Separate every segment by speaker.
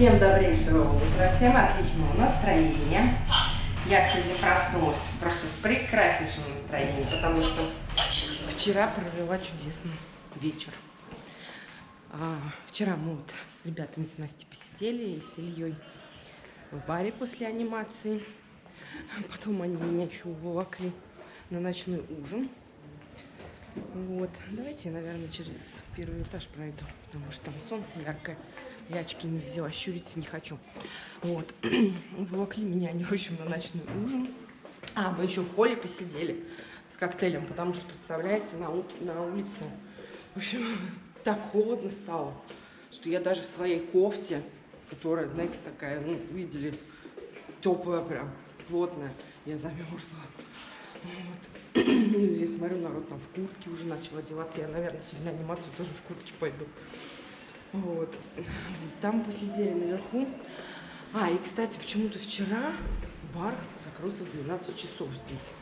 Speaker 1: Всем добрейшего утра, всем отличного настроения. Я сегодня проснулась просто в прекраснейшем настроении, потому что вчера провела чудесный вечер. А, вчера мы вот с ребятами с Настей посидели и с Ильей в баре после анимации. Потом они меня еще уволокли на ночной ужин. Вот. Давайте я, наверное, через первый этаж пройду, потому что там солнце яркое. Я очки не взяла, щуриться не хочу. Вот. Уволокли меня в общем, на ночной ужин. А, мы еще в холле посидели с коктейлем, потому что, представляете, на, на улице, в общем, так холодно стало, что я даже в своей кофте, которая, знаете, такая, ну, видели, теплая прям, плотная, я замерзла. Вот. Здесь смотрю, народ там в куртке уже начал одеваться. Я, наверное, сегодня на анимацию тоже в куртке пойду. Вот. Там посидели наверху. А, и, кстати, почему-то вчера бар закрылся в 12 часов здесь.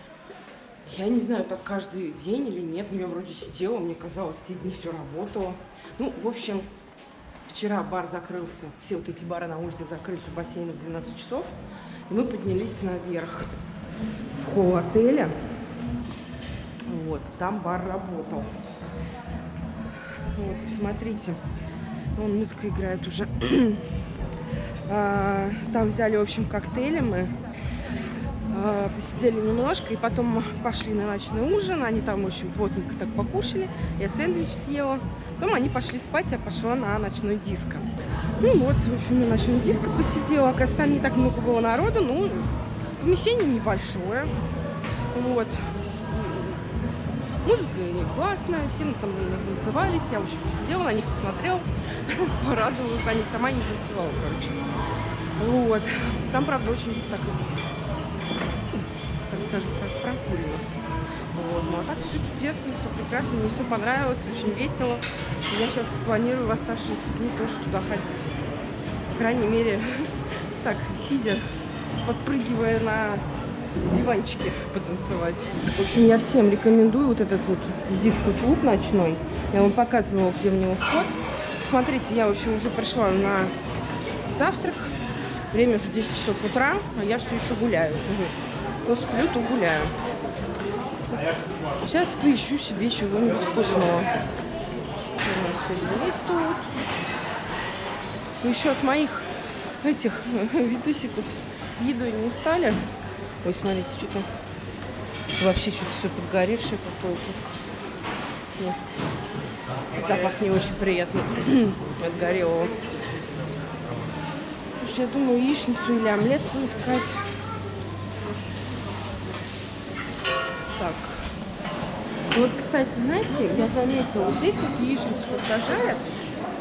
Speaker 1: Я не знаю, так каждый день или нет, но я вроде сидела, мне казалось, эти дни все работало. Ну, в общем, вчера бар закрылся, все вот эти бары на улице закрылись у бассейна в 12 часов, и мы поднялись наверх в холл отеля. Вот, там бар работал. Вот, смотрите, вон музыка играет уже. А, там взяли, в общем, коктейли мы. А, посидели немножко, и потом пошли на ночной ужин. Они там очень плотненько так покушали. Я сэндвич съела. Потом они пошли спать, я пошла на ночной диско. Ну вот, в общем, на ночной диско посидела. Оказывается, там не так много было народу, но помещение небольшое. Вот. Музыка классная, все мы там танцевались, я, общем, посидела на них, посмотрела, порадовалась за них, сама не танцевала, короче. Вот. Там, правда, очень так так скажем, как прокурено. Вот. Ну а так все чудесно, все прекрасно, мне все понравилось, очень весело. Я сейчас планирую в оставшиеся дни тоже туда ходить. По крайней мере, так, сидя, подпрыгивая на диванчике потанцевать. В общем, я всем рекомендую вот этот вот диско-клуб ночной. Я вам показывала, где в него вход. Смотрите, я, в общем, уже пришла на завтрак. Время уже 10 часов утра, а я все еще гуляю то сплю, то гуляю. Сейчас поищу себе чего-нибудь вкусного. Есть тут. Еще от моих этих видосиков с едой не устали? Ой, смотрите, что-то что вообще что-то все подгоревшее какое-то. Запах не очень приятный от горелого. Слушай, я думаю, яичницу или омлет поискать. так. Вот, кстати, знаете, я заметила, вот здесь вот яичница, когда жарят,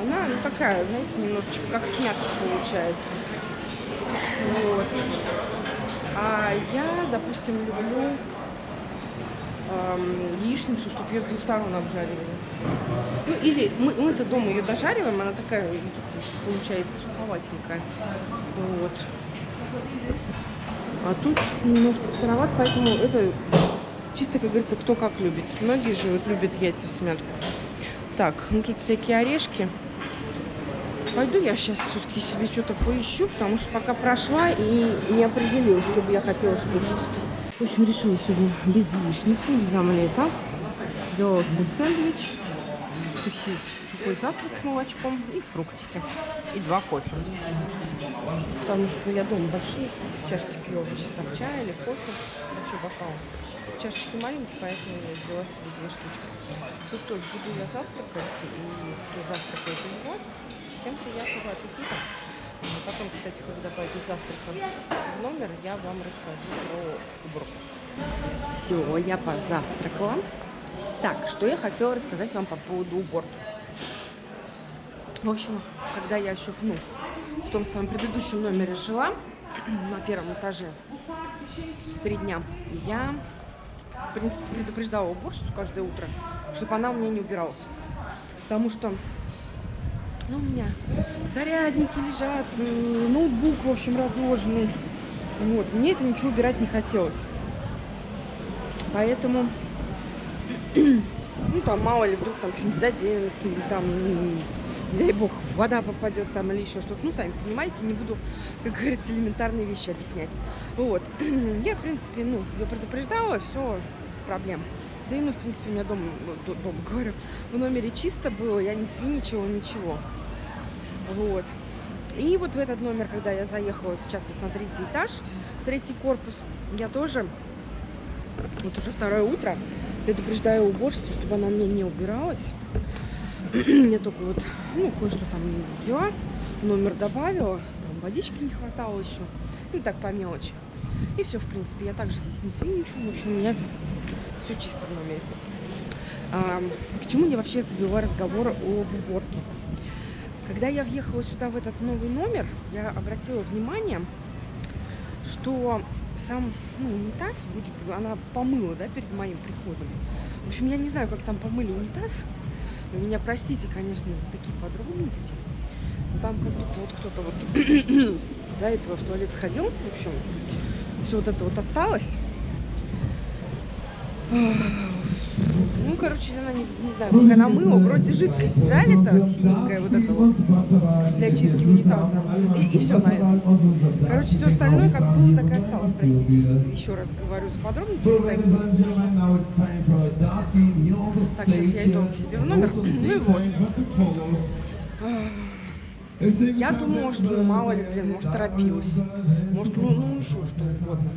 Speaker 1: она ну, такая, знаете, немножечко как снято получается. Вот. А я, допустим, люблю эм, яичницу, чтобы ее с двух сторон обжаривали. Ну, или мы, мы-то дома ее дожариваем, она такая получается суховатенькая. Вот. А тут немножко сыроват, поэтому это Чисто, как говорится, кто как любит. Многие же вот любят яйца в смятку. Так, ну тут всякие орешки. Пойду я сейчас все-таки себе что-то поищу, потому что пока прошла и не определилась, что бы я хотела скушать. В общем, решила сегодня без яичницы, без омлета. Сделала себе сэндвич, сухий, сухой завтрак с молочком и фруктики. И два кофе. Потому что я дома большие чашки пью, там чай или кофе, большой бокал чашечки маленькие, поэтому я взяла себе две штучки. Ну что ж, буду я завтракать, и кто завтракает из вас, всем приятного аппетита. Потом, кстати, когда пойду завтракать в номер, я вам расскажу про уборку. Все, я позавтракала. Так, что я хотела рассказать вам по поводу уборки. В общем, когда я еще ну, в том своем предыдущем номере жила, на первом этаже, три дня, я в принципе, предупреждала уборщицу каждое утро, чтобы она у меня не убиралась. Потому что ну, у меня зарядники лежат, э, ноутбук, в общем, разложенный. Вот, мне это ничего убирать не хотелось. Поэтому, ну, там, мало ли, вдруг там что-нибудь заденут, или там, не дай бог, вода попадет там или еще что-то. Ну, сами понимаете, не буду, как говорится, элементарные вещи объяснять. Вот. Я, в принципе, ну, ее предупреждала, все без проблем. Да и, ну, в принципе, у меня дома, дома говорю, в номере чисто было, я не свиничала, ничего. Вот. И вот в этот номер, когда я заехала сейчас вот на третий этаж, третий корпус, я тоже, вот уже второе утро, предупреждаю уборщицу, чтобы она мне не убиралась. я только вот, ну, кое-что там взяла, номер добавила, там водички не хватало еще, ну, так по мелочи. И все, в принципе, я также здесь не свиничаю, в общем, у меня все чисто в номере. А, к чему я вообще завела разговор об уборке? Когда я въехала сюда, в этот новый номер, я обратила внимание, что сам ну, унитаз, бы, она помыла, да, перед моим приходом. В общем, я не знаю, как там помыли унитаз. Вы меня простите, конечно, за такие подробности. Но там как будто вот кто-то вот до этого в туалет сходил. В общем, все вот это вот осталось. Ну, короче, она не, не знаю, как она мыла, вроде жидкость залита, синенькая вот эта вот, для чистки унитаза. И, и все на этом. Короче, все остальное как было, так и осталось. Простите, еще раз говорю за подробности. Так, сейчас я иду к себе в номер. Ну и вот. Я думала, что мало ли, блин, может торопилась. Может, ну, ну еще что угодно.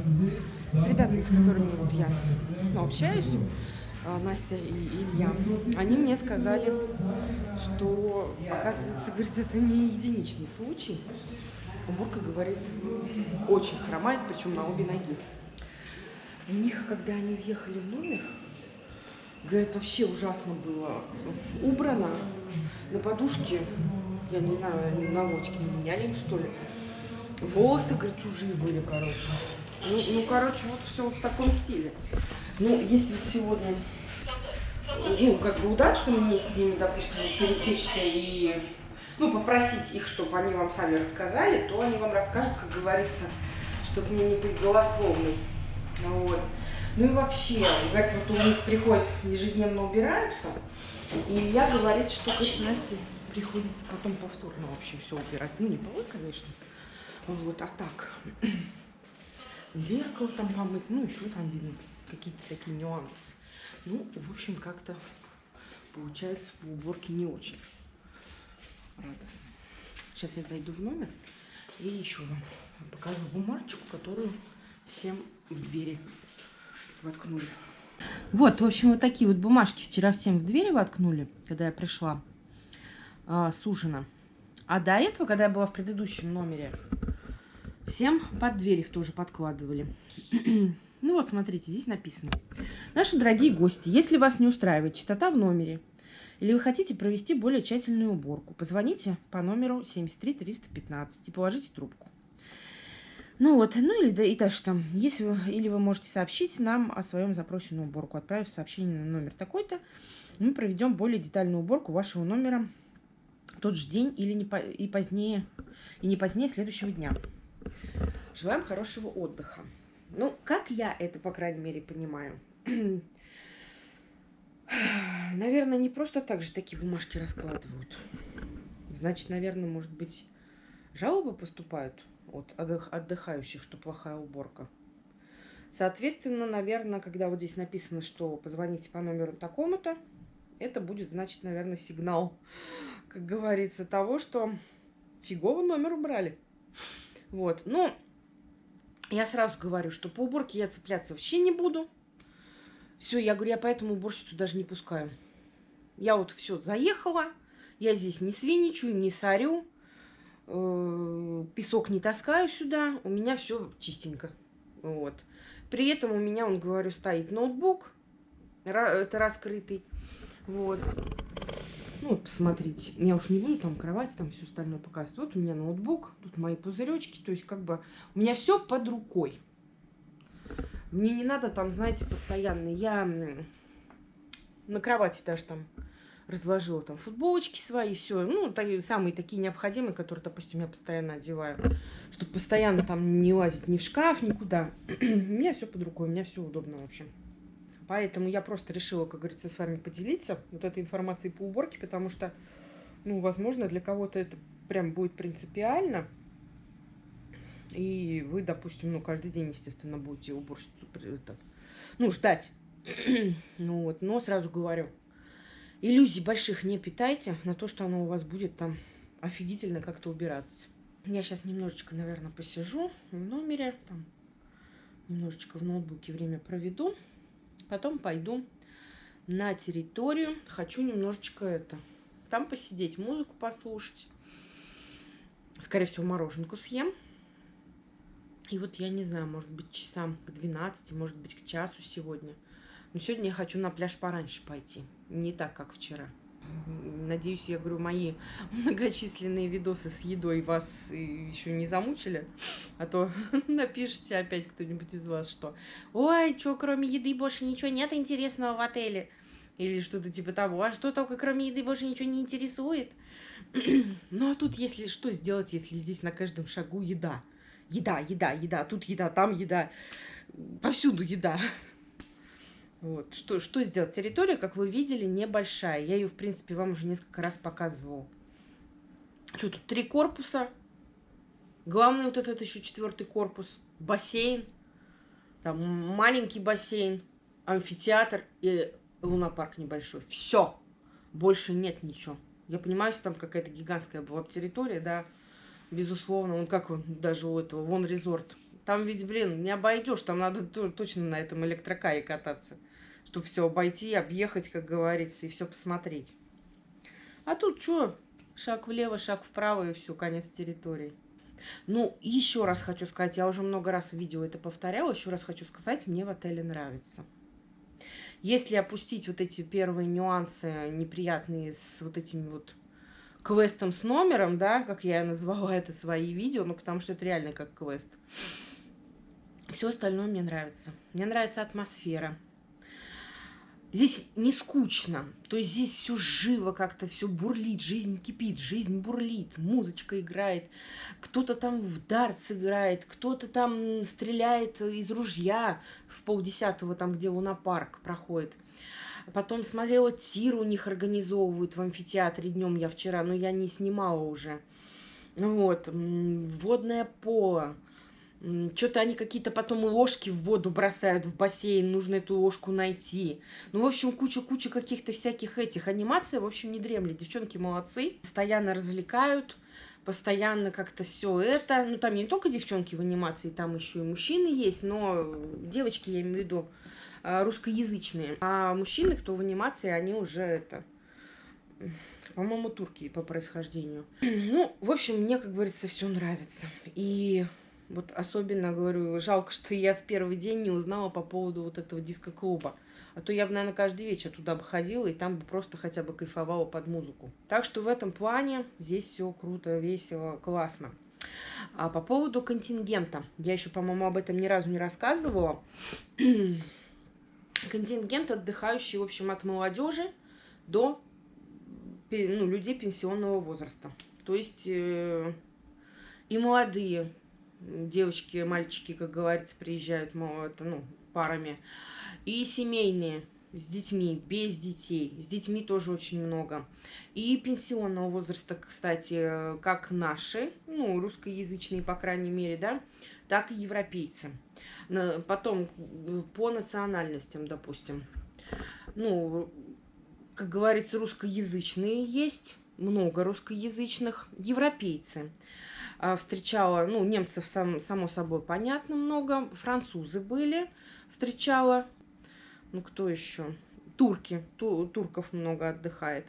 Speaker 1: С ребятами, с которыми вот я ну, общаюсь, а, Настя и Илья, они мне сказали, что, оказывается, говорит, это не единичный случай. Уборка, говорит, очень хромает, причем на обе ноги. У них, когда они въехали в номер, говорит, вообще ужасно было убрано. На подушке, я не знаю, наводчики не меняли им, что ли. Волосы, говорит, чужие были, короче. Ну, ну короче, вот все вот в таком стиле. Ну, если вот сегодня, ну, как бы удастся мне с ними, допустим, пересечься и, ну, попросить их, чтобы они вам сами рассказали, то они вам расскажут, как говорится, чтобы мне не быть голословной. Ну, вот. Ну и вообще, говорят, вот у них приходят, ежедневно убираются, и Илья говорит, что к Насте приходится потом повторно вообще все убирать. Ну, не полы, конечно, вот, а так. Зеркало там помыть, ну, еще там видно какие-то такие нюансы. Ну, в общем, как-то получается по уборке не очень радостно. Сейчас я зайду в номер и еще вам покажу бумажечку, которую всем в двери воткнули. Вот, в общем, вот такие вот бумажки вчера всем в двери воткнули, когда я пришла э, с ужина. А до этого, когда я была в предыдущем номере, всем под дверь их тоже подкладывали. Ну вот, смотрите, здесь написано. Наши дорогие гости, если вас не устраивает чистота в номере, или вы хотите провести более тщательную уборку, позвоните по номеру 73 315 и положите трубку. Ну вот, ну или да, и дальше там, если вы, или вы можете сообщить нам о своем запросе на уборку, отправив сообщение на номер такой-то, мы проведем более детальную уборку вашего номера тот же день или не по, и позднее, и не позднее следующего дня. Желаем хорошего отдыха. Ну, как я это, по крайней мере, понимаю. Наверное, не просто так же такие бумажки раскладывают. Значит, наверное, может быть, жалобы поступают от отдыхающих, что плохая уборка. Соответственно, наверное, когда вот здесь написано, что позвоните по номеру такому-то, это будет, значит, наверное, сигнал, как говорится, того, что фигово номер убрали. Вот, ну, я сразу говорю, что по уборке я цепляться вообще не буду. Все, я говорю, я поэтому уборщицу даже не пускаю. Я вот все заехала, я здесь не свиничаю, не сорю, э, песок не таскаю сюда, у меня все чистенько. Вот. При этом у меня, он говорю, стоит ноутбук, это раскрытый. Вот. Ну, посмотрите. Я уж не буду там кровать, там все остальное показывать. Вот у меня ноутбук, тут мои пузыречки. То есть, как бы, у меня все под рукой. Мне не надо там, знаете, постоянно. Я на кровати даже там разложила там футболочки свои, все. Ну, такие, самые такие необходимые, которые, допустим, я постоянно одеваю. Чтобы постоянно там не лазить ни в шкаф, никуда. у меня все под рукой, у меня все удобно, в общем. Поэтому я просто решила, как говорится, с вами поделиться вот этой информацией по уборке, потому что, Ну, возможно, для кого-то это прям будет принципиально. И вы, допустим, ну, каждый день, естественно, будете уборщицу это, ну, ждать. ну вот, но сразу говорю, иллюзий больших не питайте на то, что оно у вас будет там офигительно как-то убираться. Я сейчас немножечко, наверное, посижу в номере, там, немножечко в ноутбуке время проведу, потом пойду на территорию. Хочу немножечко это, там посидеть, музыку послушать. Скорее всего, мороженку съем. И вот я не знаю, может быть, часам к 12, может быть, к часу сегодня. Но сегодня я хочу на пляж пораньше пойти. Не так, как вчера. Надеюсь, я говорю, мои многочисленные видосы с едой вас еще не замучили, а то напишите опять кто-нибудь из вас, что «Ой, что, кроме еды больше ничего нет интересного в отеле?» Или что-то типа того, «А что только кроме еды больше ничего не интересует?» Ну, а тут если что сделать, если здесь на каждом шагу еда? Еда, еда, еда, тут еда, там еда, повсюду еда. Вот. Что, что сделать? Территория, как вы видели, небольшая. Я ее, в принципе, вам уже несколько раз показывала. Что тут? Три корпуса. Главный вот этот еще четвертый корпус. Бассейн. Там маленький бассейн. Амфитеатр и лунопарк небольшой. Все. Больше нет ничего. Я понимаю, что там какая-то гигантская была территория, да. Безусловно. Он как он даже у этого. Вон резорт. Там ведь, блин, не обойдешь. Там надо точно на этом электрокаре кататься чтобы все обойти, объехать, как говорится, и все посмотреть. А тут что? Шаг влево, шаг вправо, и все, конец территории. Ну, еще раз хочу сказать, я уже много раз в видео это повторяла, еще раз хочу сказать, мне в отеле нравится. Если опустить вот эти первые нюансы неприятные с вот этими вот квестом с номером, да, как я назвала это свои видео, ну, потому что это реально как квест. Все остальное мне нравится. Мне нравится атмосфера. Здесь не скучно, то есть здесь все живо как-то, все бурлит, жизнь кипит, жизнь бурлит, музычка играет, кто-то там в дартс играет, кто-то там стреляет из ружья в полдесятого, там, где лунопарк проходит. Потом смотрела тир у них организовывают в амфитеатре днем я вчера, но я не снимала уже. Вот, водное поло что-то они какие-то потом ложки в воду бросают в бассейн, нужно эту ложку найти. Ну, в общем, куча-куча каких-то всяких этих анимаций, в общем, не дремлет. Девчонки молодцы, постоянно развлекают, постоянно как-то все это. Ну, там не только девчонки в анимации, там еще и мужчины есть, но девочки, я имею в виду, а, русскоязычные. А мужчины, кто в анимации, они уже это по-моему, турки по происхождению. Ну, в общем, мне, как говорится, все нравится. И вот особенно, говорю, жалко, что я в первый день не узнала по поводу вот этого диско-клуба. А то я бы, наверное, каждый вечер туда бы ходила и там бы просто хотя бы кайфовала под музыку. Так что в этом плане здесь все круто, весело, классно. А по поводу контингента. Я еще, по-моему, об этом ни разу не рассказывала. Контингент отдыхающий, в общем, от молодежи до ну, людей пенсионного возраста. То есть э, и молодые девочки, мальчики, как говорится, приезжают это, ну, парами. И семейные с детьми, без детей. С детьми тоже очень много. И пенсионного возраста, кстати, как наши, ну, русскоязычные, по крайней мере, да, так и европейцы. Потом по национальностям, допустим. Ну, как говорится, русскоязычные есть, много русскоязычных, европейцы. А, встречала, ну, немцев, сам, само собой, понятно, много. Французы были, встречала. Ну, кто еще? Турки. Ту, турков много отдыхает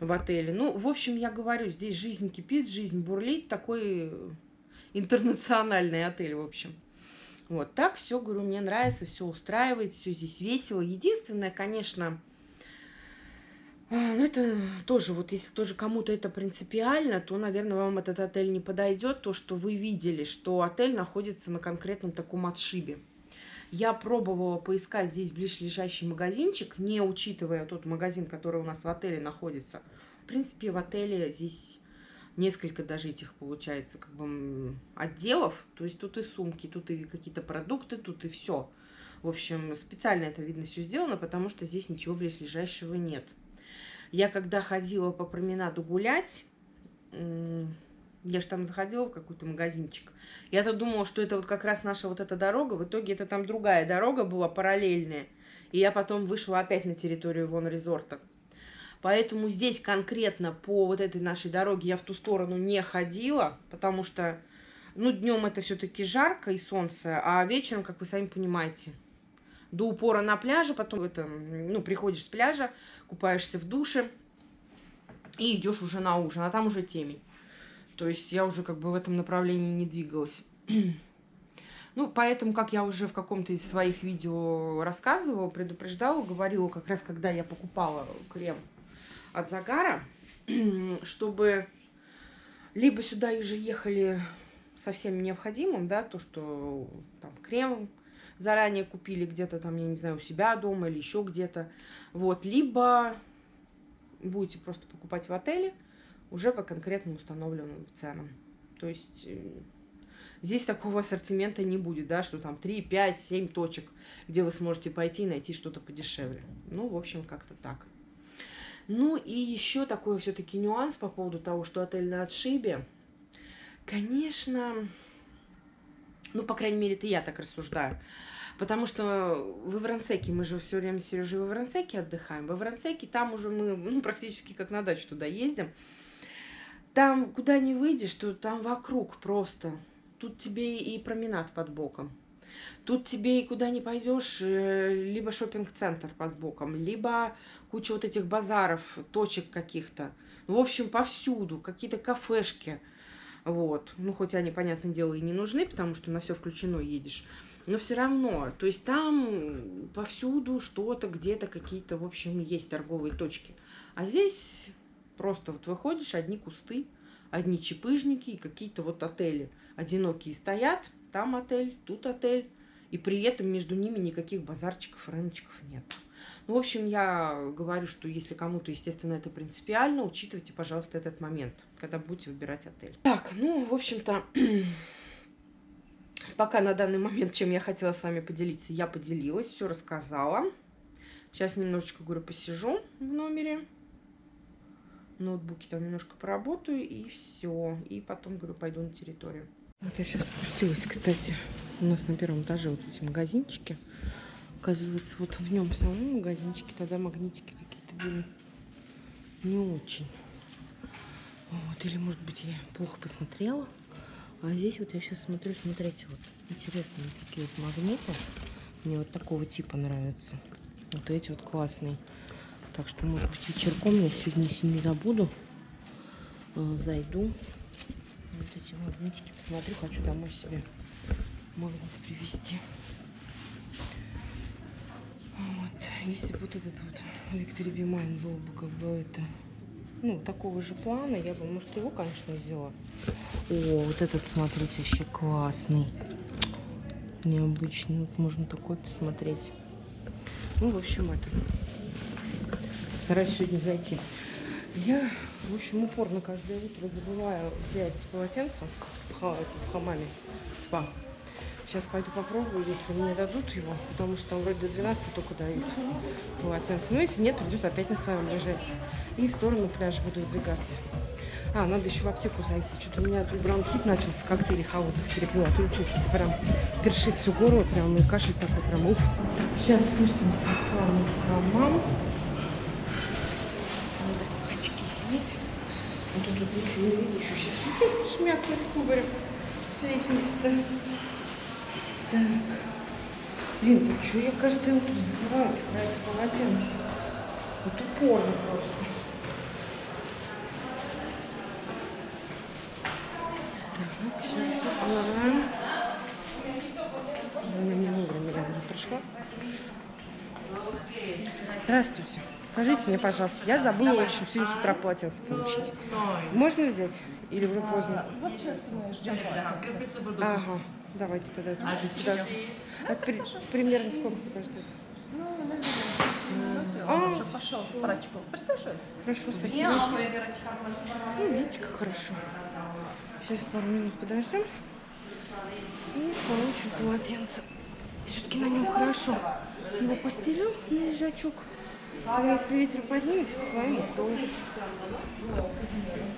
Speaker 1: в отеле. Ну, в общем, я говорю, здесь жизнь кипит, жизнь бурлит. Такой интернациональный отель, в общем. Вот так все, говорю, мне нравится, все устраивает, все здесь весело. Единственное, конечно, ну, это тоже, вот если тоже кому-то это принципиально, то, наверное, вам этот отель не подойдет. То, что вы видели, что отель находится на конкретном таком отшибе. Я пробовала поискать здесь ближайший магазинчик, не учитывая тот магазин, который у нас в отеле находится. В принципе, в отеле здесь несколько даже этих, получается, как бы отделов. То есть тут и сумки, тут и какие-то продукты, тут и все. В общем, специально это, видно, все сделано, потому что здесь ничего ближайшего нет. Я когда ходила по променаду гулять, я же там заходила в какой-то магазинчик. Я-то думала, что это вот как раз наша вот эта дорога. В итоге это там другая дорога была, параллельная. И я потом вышла опять на территорию вон резорта. Поэтому здесь конкретно по вот этой нашей дороге я в ту сторону не ходила, потому что, ну, днем это все-таки жарко и солнце, а вечером, как вы сами понимаете, до упора на пляже, потом это, ну, приходишь с пляжа, купаешься в душе и идешь уже на ужин, а там уже темень. То есть я уже как бы в этом направлении не двигалась. Ну, поэтому, как я уже в каком-то из своих видео рассказывала, предупреждала, говорила, как раз когда я покупала крем от загара, чтобы либо сюда уже ехали со всем необходимым, да, то, что там крем заранее купили где-то там, я не знаю, у себя дома или еще где-то, вот, либо будете просто покупать в отеле уже по конкретным установленным ценам. То есть э, здесь такого ассортимента не будет, да, что там 3, 5, 7 точек, где вы сможете пойти и найти что-то подешевле. Ну, в общем, как-то так. Ну и еще такой все-таки нюанс по поводу того, что отель на отшибе. Конечно, ну, по крайней мере, это я так рассуждаю. Потому что в Иврансеке, мы же все время с Сережей в Иврансеке отдыхаем. В Иврансеке там уже мы ну, практически как на дачу туда ездим. Там, куда не выйдешь, то там вокруг просто. Тут тебе и променад под боком. Тут тебе и куда не пойдешь, э, либо шопинг-центр под боком, либо куча вот этих базаров, точек каких-то. Ну, в общем, повсюду, какие-то кафешки. Вот. Ну, хоть они, понятное дело, и не нужны, потому что на все включено едешь. Но все равно, то есть там повсюду что-то, где-то какие-то, в общем, есть торговые точки. А здесь просто вот выходишь, одни кусты, одни чепыжники и какие-то вот отели одинокие стоят. Там отель, тут отель. И при этом между ними никаких базарчиков, рыночков нет. Ну, в общем, я говорю, что если кому-то, естественно, это принципиально, учитывайте, пожалуйста, этот момент, когда будете выбирать отель. Так, ну, в общем-то, пока на данный момент, чем я хотела с вами поделиться, я поделилась, все рассказала. Сейчас немножечко, говорю, посижу в номере. ноутбуке там немножко поработаю, и все. И потом, говорю, пойду на территорию. Вот я сейчас спустилась, кстати, у нас на первом этаже вот эти магазинчики. Оказывается, вот в нем самом магазинчике тогда магнитики какие-то были не очень. Вот, или, может быть, я плохо посмотрела. А здесь вот я сейчас смотрю, смотрите, вот интересные такие вот магниты. Мне вот такого типа нравятся. Вот эти вот классные. Так что, может быть, вечерком я сегодня, если не забуду, э, зайду. Вот эти магнитики посмотрю. Хочу домой себе магнит привезти. Вот. Если бы вот этот вот Victory Be Mine был бы как бы это ну, такого же плана, я бы, может, его, конечно, взяла. О, вот этот, смотрите, вообще классный. Необычный. Вот можно такой посмотреть. Ну, в общем, это. Стараюсь сегодня зайти. Я, в общем, упорно каждое утро забываю взять полотенце в, ха в хамаме спа. Сейчас пойду попробую, если мне дадут его, потому что там вроде до 12 только дают полотенце. Ну, если нет, придется опять на своем лежать. И в сторону пляжа буду выдвигаться. А, надо еще в аптеку зайти. Что-то у меня тут бронхит начался, коктейли холодных перепила. Тут что-то прям першит всю горло, прям, и кашель такой прям, уф. Сейчас спустимся с вами в хамам. Надо очки снять. А тут, тут ничего не видно. Еще сейчас шмякну с кубарем с лестницы-то. Так. Блин, ну что я каждое утро забываю про это полотенце? Вот упорно просто. Так, сейчас ага. Она не вовремя я уже пришла. Здравствуйте. Скажите мне, пожалуйста, я забыла, в общем, сегодня с утра полотенце получить. Можно взять? Или уже поздно?
Speaker 2: Вот сейчас мы ждем полотенце.
Speaker 1: Ага. Давайте тогда это чуть-чуть подождем. А при, примерно сколько подождать?
Speaker 2: Ну, наверное, минуты, он уже пошел в врачков. Присаживайтесь.
Speaker 1: Хорошо, спасибо. Ну, видите, как хорошо. Сейчас пару минут подождем. И получим полотенце. Все-таки на нем хорошо. Его постелил на лежачок. А если ветер поднимется, своим укроем.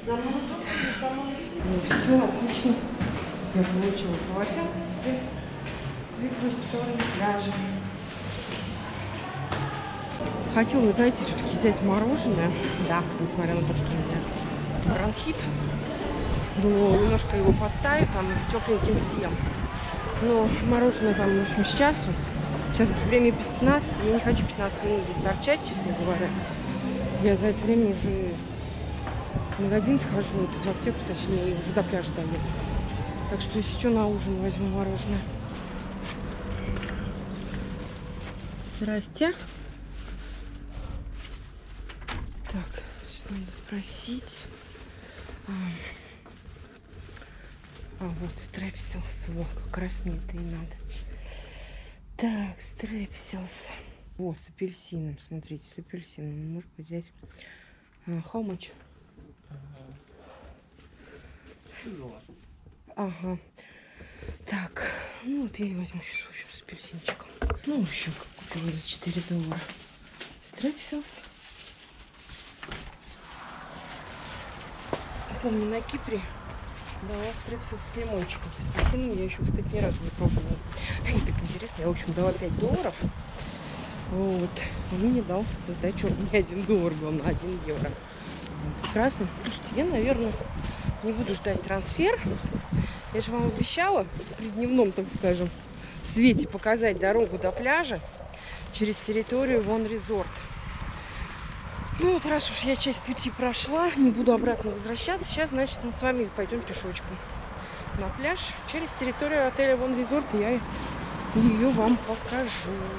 Speaker 1: Ну все, отлично. Я получила полотенце теперь. Двигаюсь в сторону пляжа. Хотела, знаете, все-таки взять мороженое. Да, несмотря на то, что у меня бронхит. Думала, немножко его подтаю, там тепленьким съем. Но мороженое там, в общем, с часу. Сейчас время без 15, я не хочу 15 минут здесь торчать, честно говоря. Я за это время уже в магазин схожу, вот в аптеку, точнее, и уже до пляжа доеду. Так что что, на ужин возьму мороженое. Здрасте. Так, что надо спросить? А, а вот стрепсилс. Вот, как раз мне это и надо. Так, стрепсилс. О, с апельсином. Смотрите, с апельсином. Может быть. А, how much? Ага. Так, ну вот я и возьму сейчас, в общем, с апельсинчиком. Ну, в общем, как купила за 4 доллара. Стрепсилс. Помню, на Кипре дала стрепсилс с лимончиком, с апельсином. Я еще, кстати, ни разу не пробовала. И так интересно. Я, в общем, дала 5 долларов. Вот. Он мне дал сдачу не 1 доллар был на 1 евро. Прекрасно. Слушайте, я, наверное, не буду ждать трансфер. Я же вам обещала при дневном, так скажем, свете показать дорогу до пляжа через территорию Вон Резорт. Ну вот раз уж я часть пути прошла, не буду обратно возвращаться, сейчас, значит, мы с вами пойдем пешочком на пляж через территорию отеля Вон Резорт, и я ее вам покажу.